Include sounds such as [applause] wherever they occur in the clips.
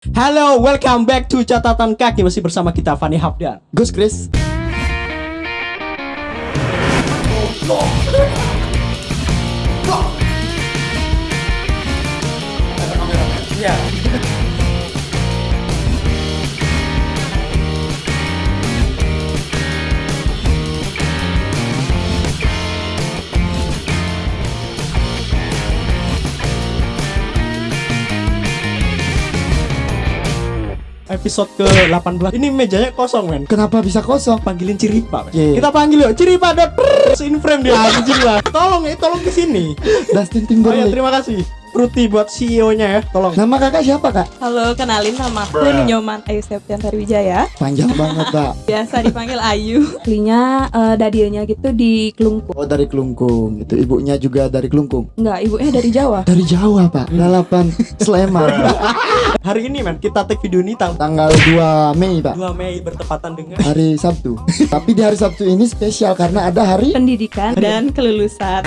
Halo, welcome back to catatan kaki. Masih bersama kita Fani Hafdan. Gus Chris Episode ke-18. Ini mejanya kosong, men. Kenapa bisa kosong? Panggilin Ciripa, men. Iya. Kita panggil yuk, Ciripa dot prrrr, in frame dia anjing lah. Tolong ya, tolong ke sini. Dustin Oh ya, Timberlake terima kasih. Ruti buat CEO-nya ya, tolong. Nama kakak siapa kak? Halo, kenalin nama aku Nyoman Ayu Septian Wijaya. Panjang banget kak [laughs] Biasa dipanggil Ayu. Aslinya eh, dadianya gitu di Kelungkung. Oh dari Kelungkung gitu Ibunya juga dari Kelungkung Enggak, ibunya dari Jawa. [laughs] Dari Jawa pak Lalapan Sleman [laughs] Hari ini, men, kita take video ini tang Tanggal 2 Mei pak 2 Mei bertepatan dengan Hari Sabtu Tapi di hari Sabtu ini spesial Karena ada hari Pendidikan dan kelulusan.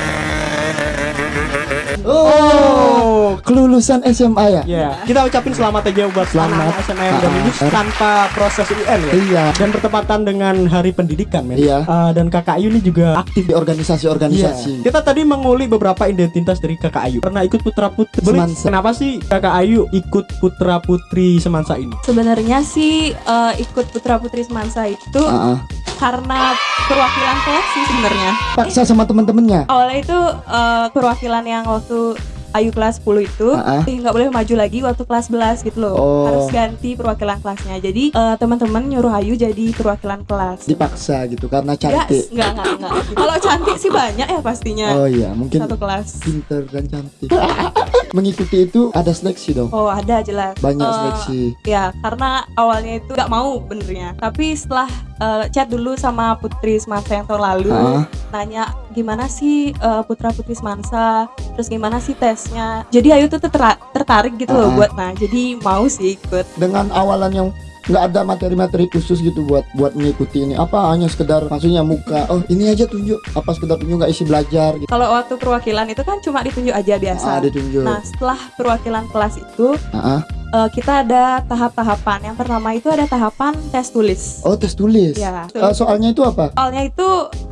Oh Kelulusan SMA ya? Ya, kita ucapin selamat aja buat Selamat. SMA yang udah Ah, lulus ah. tanpa proses UN ya. Iya Dan bertepatan dengan Hari Pendidikan, men. Iya. Ah, dan Kakak Ayu ini juga aktif Di organisasi-organisasi Iya. Kita tadi menguli beberapa identitas dari Kakak Ayu. Pernah ikut Putra Putri. Semansa. Kenapa sih Kakak Ayu ikut Putra Putri Semansa ini? Sebenarnya sih eh, ikut Putra Putri Semansa itu Ah, ah. Karena perwakilan kelas sih sebenarnya. Paksa sama teman-temannya Awalnya itu eh, perwakilan yang waktu Ayu kelas 10 itu eh, nggak boleh maju lagi waktu kelas 11 gitu loh. Oh. Harus ganti perwakilan kelasnya. Jadi eh, teman-teman nyuruh Ayu jadi perwakilan kelas. Dipaksa gitu Karena cantik enggak, enggak, enggak. Kalau cantik sih banyak ya pastinya. Oh iya mungkin Satu kelas. pinter dan cantik [laughs] Mengikuti itu ada seleksi dong Oh, ada jelas. Banyak Eh, seleksi Ya, karena awalnya itu nggak mau benernya. Tapi setelah eh, chat dulu sama Putri Semansa yang tahun lalu, Ah. nanya gimana sih eh, Putra Putri Semansa, terus gimana sih tesnya. Jadi Ayu tuh tertarik gitu loh Ah. buat nah. Jadi mau sih ikut. dengan awalan yang nggak ada materi-materi khusus gitu buat buat mengikuti ini apa hanya sekedar maksudnya muka oh ini aja tunjuk apa sekedar tunjuk nggak isi belajar gitu Kalau waktu perwakilan itu kan cuma ditunjuk aja biasa. ah ditunjuk Nah, setelah perwakilan kelas itu Ah, ah. eh, kita ada tahap-tahapan. Yang pertama itu ada tahapan tes tulis. oh tes tulis Ya. Eh, soalnya itu apa Soalnya itu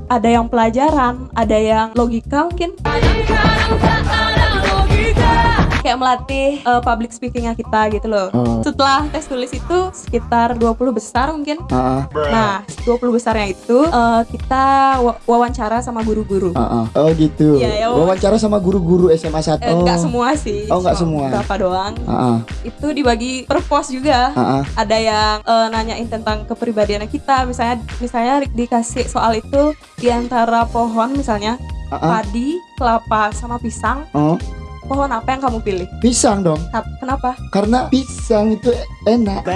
ada yang pelajaran, ada yang logika mungkin. Kayak melatih uh, public speakingnya kita gitu loh. Oh. Setelah tes tulis itu sekitar 20 besar mungkin. Ah, Nah, 20 besarnya itu uh, kita wa- wawancara sama guru-guru. ah, ah. oh gitu Iya, ya, wawancara sama guru-guru SMA 1 Eh, Enggak semua sih. Oh, nggak cuma semua. Berapa doang. ah, ah. Itu dibagi per pos juga. Ah, ah. Ada yang uh, nanyain tentang kepribadian kita, misalnya misalnya dikasih soal itu di antara pohon misalnya Ah, ah. padi, kelapa, sama pisang. oh Pohon apa yang kamu pilih? pisang dong Kenapa? karena pisang itu enak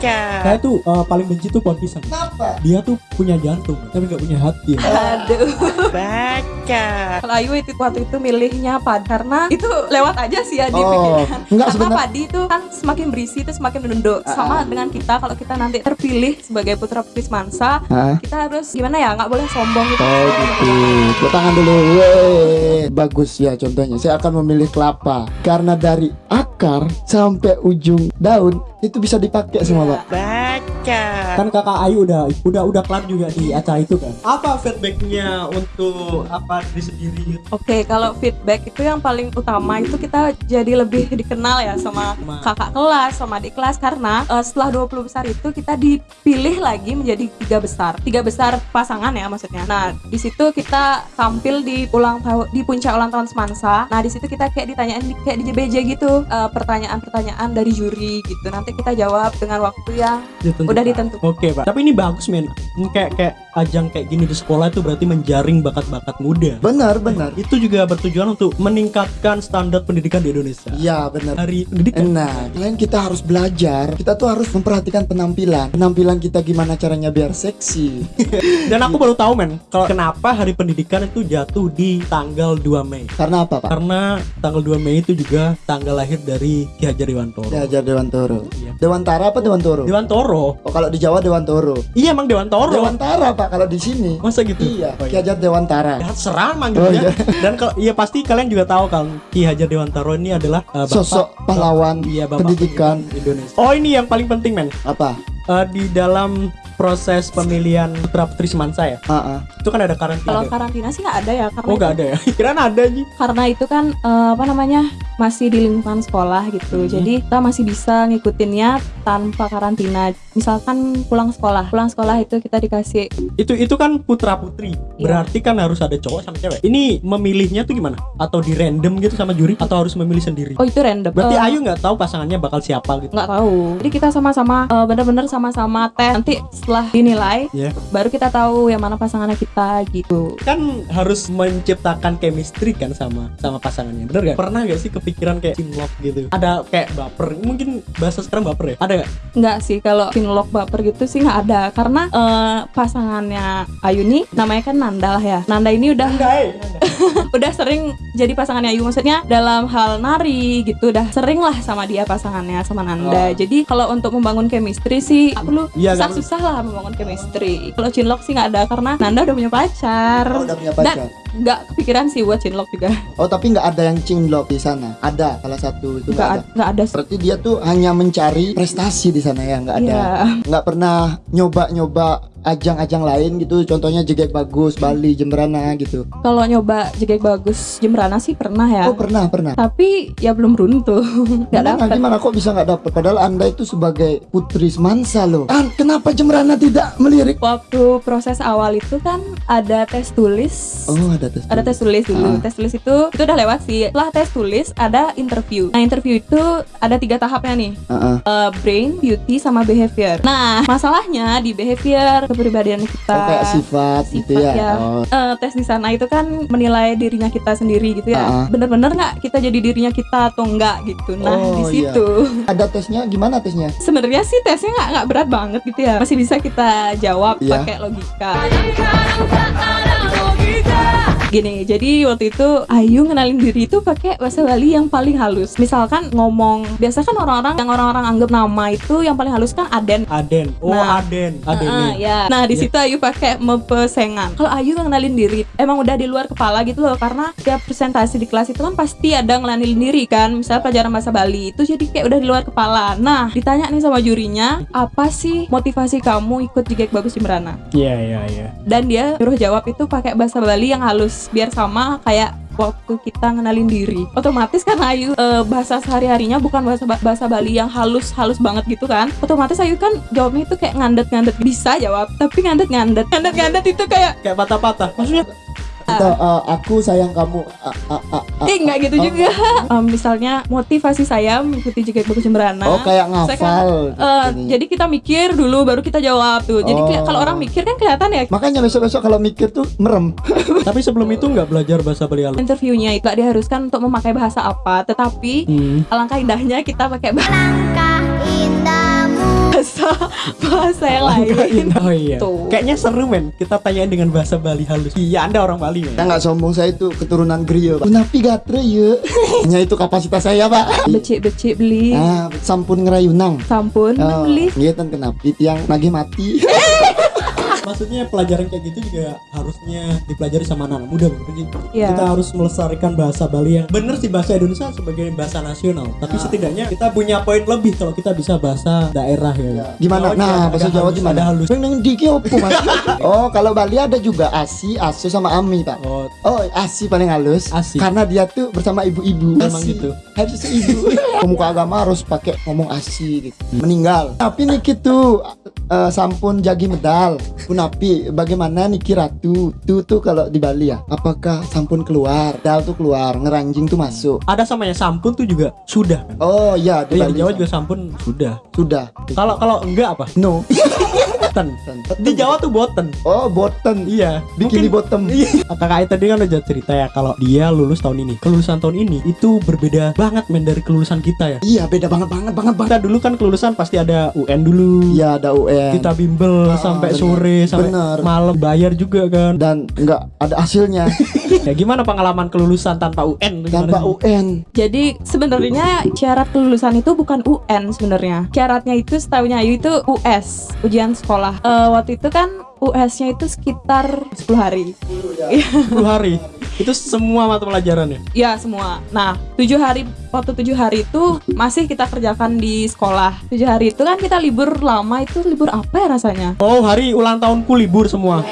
Saya tuh eh, paling benci tuh pohon pisang. kenapa Dia tuh punya jantung, tapi nggak punya hati. Aduh. Kalau Ayu itu waktu itu milihnya padi karena itu lewat aja sih ya di Oh, pikiran. enggak Karena sebenarnya- padi itu kan semakin berisi itu semakin menunduk. Sama dengan kita kalau kita nanti terpilih sebagai putra putri semansa, Ah. kita harus gimana ya? Nggak boleh sombong gitu. Oh gitu. Tepuk tangan dulu. Wey. Bagus ya contohnya. Saya akan memilih kelapa. Karena dari akar sampai ujung daun itu bisa dipakai semua, Pak. Kan kakak Ayu udah udah udah kelar juga di acara itu kan. Apa feedbacknya untuk apa diri sendiri? Oke, kalau feedback itu yang paling utama itu kita jadi lebih dikenal ya sama kakak kelas, sama adik kelas karena eh, setelah 20 besar itu kita dipilih lagi menjadi tiga besar. Tiga besar pasangan ya maksudnya. Nah, di situ kita tampil di ulang tahun di puncak ulang tahun Semansa. Nah, di situ kita kayak ditanyain di- kayak di JBJ gitu, eh, pertanyaan-pertanyaan dari juri gitu. Nanti kita jawab dengan waktu yang Ditentukan. udah ditentukan. Oke pak. Tapi ini bagus men. Ini Kayak kayak ajang kayak gini di sekolah itu berarti menjaring bakat-bakat muda. Benar, benar. Itu juga bertujuan untuk meningkatkan standar pendidikan di Indonesia. Iya, benar. Hari pendidikan. Nah, selain kita harus belajar, kita tuh harus memperhatikan penampilan. Penampilan kita gimana caranya biar seksi. [laughs] Dan aku baru tahu men, kalau kenapa Hari Pendidikan itu jatuh di tanggal 2 Mei. Karena apa, Pak? Karena tanggal 2 Mei itu juga tanggal lahir dari Ki Hajar Dewantoro. Ya, Hajar Dewantoro. Ya, namanya Dewantara apa Dewantoro? Dewantoro Oh kalau di Jawa Dewantoro. iya emang Dewantoro Dewantara pak kalau di sini. masa gitu Iya, oh, Ki Hajar Dewantara. Ya, serah Oh, manggilnya iya. dan kalau iya pasti kalian juga tahu kan Ki Hajar Dewantara ini adalah uh, bapak, Sosok pahlawan iya, bapak pendidikan. Indonesia oh ini yang paling penting men Apa? Eh, di dalam proses pemilihan putra putri semansa ya Ah, ah. itu kan ada karantina Kalau karantina sih nggak ada ya karena oh itu, nggak ada ya [laughs] kirain ada sih karena itu kan eh, apa namanya masih di lingkungan sekolah gitu. Hmm. Jadi kita masih bisa ngikutinnya tanpa karantina. Misalkan pulang sekolah, pulang sekolah itu kita dikasih itu itu kan putra putri Iya. berarti kan harus ada cowok sama cewek ini memilihnya tuh gimana atau di random gitu sama juri atau harus memilih sendiri oh itu random. berarti Eh, Ayu nggak tahu pasangannya bakal siapa gitu nggak tahu. Jadi kita sama-sama eh, bener-bener sama-sama tes. Nanti setelah dinilai ya baru kita tahu yang mana pasangannya kita gitu. kan harus menciptakan chemistry kan sama sama pasangannya bener gak pernah gak sih kepikiran kayak cinlok gitu ada kayak baper mungkin bahasa sekarang baper ya ada gak Nggak sih kalau cinlok baper gitu sih nggak ada karena eh, pasangannya Ayu nih namanya kan Nanda lah ya. Nanda ini udah enggak eh [laughs] udah sering jadi pasangannya Ayu maksudnya dalam hal nari gitu udah sering lah sama dia pasangannya sama Nanda. Oh. Jadi kalau untuk membangun chemistry sih nggak perlu Iya, susah kan? susah lah membangun chemistry. Kalau cinlok sih nggak ada karena Nanda udah punya pacar. Oh, udah punya pacar. Dan nggak kepikiran sih buat cinlok juga. Oh tapi nggak ada yang cinlok di sana. Ada salah satu itu Nggak ada. ad- nggak ada. Berarti dia tuh hanya mencari prestasi di sana ya, nggak ada. Iya. Nggak pernah nyoba-nyoba ajang-ajang lain gitu. Contohnya Jegek Bagus, Bali, Jemberana gitu. Kalau nyoba jegek bagus Jemberana sih pernah ya. Oh pernah pernah. Tapi ya belum beruntung. [laughs] Nggak dapet. gimana kok bisa nggak dapet? Padahal anda itu sebagai putri semansa loh. Ah, kenapa Jemberana tidak melirik? Waktu proses awal itu kan ada tes tulis. Oh ada tes. ada tes tulis Ah. dulu tes tulis itu itu udah lewat sih setelah tes tulis ada interview nah interview itu ada tiga tahapnya nih Ah, ah. Eh, brain beauty sama behavior nah masalahnya di behavior kepribadian kita Oh, kayak sifat, gitu sifat ya. ya. Oh. Eh, tes di sana itu kan menilai dirinya kita sendiri gitu ya Ah, ah. bener-bener nggak kita jadi dirinya kita atau enggak gitu nah Oh, di iya. situ Ada tesnya gimana tesnya? sebenarnya sih tesnya nggak nggak berat banget gitu ya masih bisa kita jawab Iya. pakai logika gini jadi waktu itu Ayu ngenalin diri itu pakai bahasa Bali yang paling halus misalkan ngomong biasa kan orang-orang yang orang-orang anggap nama itu yang paling halus kan Aden Aden oh Nah. Aden Aden Heeh, nih ya. Nah di Iya. situ Ayu pakai mempesengan. Kalau Ayu ngenalin diri, emang udah di luar kepala gitu loh. Karena tiap presentasi di kelas itu kan pasti ada ngenalin diri kan. Misalnya pelajaran bahasa Bali itu jadi kayak udah di luar kepala. Nah ditanya nih sama jurinya, apa sih motivasi kamu ikut Jigek Bagus Jemberana? iya iya iya Dan dia suruh jawab itu pakai bahasa Bali yang halus biar sama kayak waktu kita ngenalin diri. Otomatis karena Ayu eh, bahasa sehari-harinya bukan bahasa bahasa Bali yang halus halus banget gitu kan? Otomatis Ayu kan jawabnya itu kayak ngandet-ngandet bisa jawab tapi ngandet-ngandet. Ngandet-ngandet itu kayak kayak patah-patah. Maksudnya Atau eh, aku sayang kamu. Ah, ah, ah, ah. eh nggak gitu Oh. juga [laughs] Em, misalnya motivasi saya mengikuti Jegek Bagus Jemberana Oh kayak saya kan, ngafal. eh, ininya. jadi kita mikir dulu baru kita jawab tuh jadi Oh. kalau orang mikir kan kelihatan ya Makanya besok-besok kalau mikir tuh merem. [laughs] tapi sebelum itu nggak belajar bahasa Bali interviewnya itu nggak diharuskan untuk memakai bahasa apa tetapi hmm. alangkah indahnya kita pakai bahasa indahmu bahasa yang lain oh iya Tuh. kayaknya seru men kita tanyain dengan bahasa Bali halus iya anda orang Bali men Kita nggak sombong saya itu keturunan Grio. Pak. Kenapa gatre ya? [laughs] Hanya itu kapasitas saya pak. becik-becik beli Ah, sampun ngerayunang. sampun Oh, beli iya kan kenapa? Yang nagih mati. [laughs] maksudnya pelajaran kayak gitu juga harusnya dipelajari sama anak muda begitu sih. Iya. kita harus melestarikan bahasa Bali yang bener sih bahasa Indonesia sebagai bahasa nasional tapi Ah. setidaknya kita punya poin lebih kalau kita bisa bahasa daerah ya Gimana? Jawa nah, bahasa Jawa halus, gimana? halus Neng diki opo mas? [laughs] oh, kalau Bali ada juga asi, asu sama ami pak. oh Oh, asi paling halus. Asi. Karena dia tuh bersama ibu-ibu. Emang Asi. gitu. Harus ibu. [laughs] Pemuka agama harus pakai ngomong asi gitu. Meninggal. Tapi niki tuh eh, sampun jagi medal. Punapi bagaimana niki ratu? Tuh tuh kalau di Bali ya. Apakah sampun keluar? Dal tuh keluar, ngeranjing tuh masuk. ada samanya sampun tuh juga sudah kan Oh iya di Bali di Jawa juga sampun sudah sudah. kalau kalau enggak apa No. [laughs] boten. Di Jawa tuh boten. Oh, boten. Iya. Bikini Mungkin- bottom. Iya. Kakak tadi kan udah cerita ya kalau dia lulus tahun ini. Kelulusan tahun ini itu berbeda banget men dari kelulusan kita ya. Iya, beda banget banget banget banget. Kita dulu kan kelulusan pasti ada UN dulu. Iya, ada UN. Kita bimbel Ah, sampai bener. sore sampai Bener. malam bayar juga kan. dan nggak ada hasilnya [laughs] ya gimana pengalaman kelulusan tanpa UN? Gimana tanpa sih? UN. Jadi sebenarnya syarat kelulusan itu bukan UN sebenarnya. Syaratnya itu setahunya Ayu itu US, ujian sekolah. Eh, waktu itu kan US-nya itu sekitar 10 hari. 10 hari. [laughs] Itu semua mata pelajaran ya. Ya semua. Nah, tujuh hari waktu tujuh hari itu masih kita kerjakan di sekolah. Tujuh hari itu kan kita libur lama itu libur apa ya rasanya? Oh, hari ulang tahunku libur semua.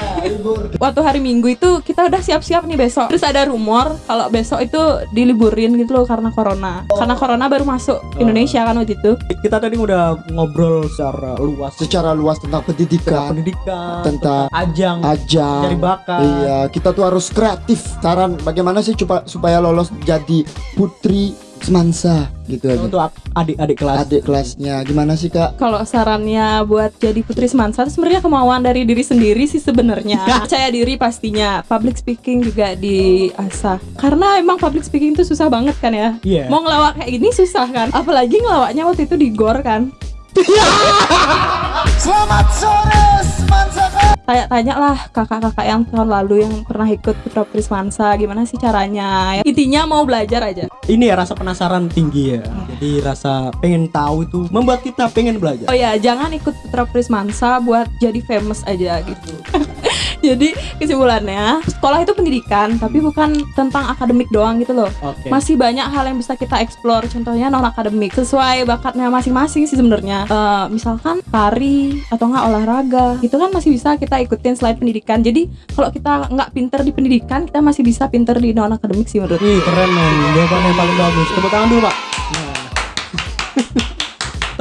Waktu hari Minggu itu kita udah siap-siap nih besok. Terus ada rumor kalau besok itu diliburin gitu loh karena corona. Karena corona baru masuk Indonesia kan waktu itu. Kita tadi udah ngobrol secara luas Secara luas tentang tentang pendidikan, pendidikan, tentang ajang, ajang. cari bakat. Iya, kita tuh harus kreatif. Saran bagaimana sih supaya supaya lolos jadi putri semansa gitu aja. Untuk adik-adik kelas. Adik kelasnya gimana sih kak? Kalau sarannya buat jadi putri semansa sebenarnya kemauan dari diri sendiri sih sebenarnya. [laughs] Percaya diri pastinya. Public speaking juga diasah. Karena emang public speaking itu susah banget kan ya. Iya. Mau ngelawak kayak gini susah kan. Apalagi ngelawaknya waktu itu di gor kan. Selamat sore semansa Tanya-tanya lah kakak-kakak yang tahun lalu yang pernah ikut Putra Putri Semansa gimana sih caranya. Intinya mau belajar aja. Ini ya rasa penasaran tinggi ya. Jadi rasa pengen tahu itu membuat kita pengen belajar. Oh ya, jangan ikut Putra Putri Semansa buat jadi famous aja gitu. [laughs] [laughs] jadi kesimpulannya, sekolah itu pendidikan, tapi bukan tentang akademik doang gitu loh. Oke. Masih banyak hal yang bisa kita explore, contohnya non akademik sesuai bakatnya masing-masing sih sebenarnya. Eh, misalkan tari atau enggak olahraga, itu kan masih bisa kita ikutin selain pendidikan. Jadi kalau kita nggak pinter di pendidikan, kita masih bisa pinter di non akademik sih menurut. Wih keren men, jawaban yang paling bagus. Tepuk tangan dulu pak.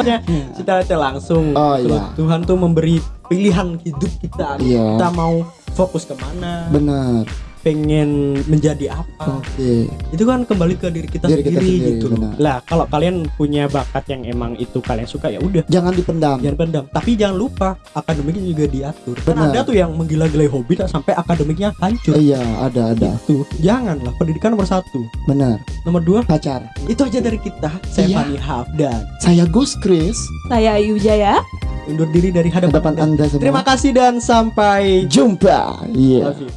Nah. Cita-cita langsung. Oh, iya. Tuhan tuh memberi pilihan hidup kita. Iya. Kita mau fokus ke mana, Benar. Pengen menjadi apa. Oke. Itu kan kembali ke diri kita Diri kita sendiri, sendiri, gitu. benar. Lah kalau kalian punya bakat yang emang itu kalian suka ya udah. Jangan dipendam. Jangan pendam, tapi jangan lupa akademiknya juga diatur. Kan Benar. ada tuh yang menggila-gilai hobi tak sampai akademiknya hancur. Iya, ada ada. Tuh, janganlah pendidikan nomor satu. Benar. Nomor dua, Pacar. itu aja dari kita. Saya Iya. Fani Hafdan. Saya Gus Chris. Saya Ayu Jaya. Undur diri dari hadapan, Hadapan Anda. Anda semua. Terima kasih dan sampai Jumpa. Iya. Love you.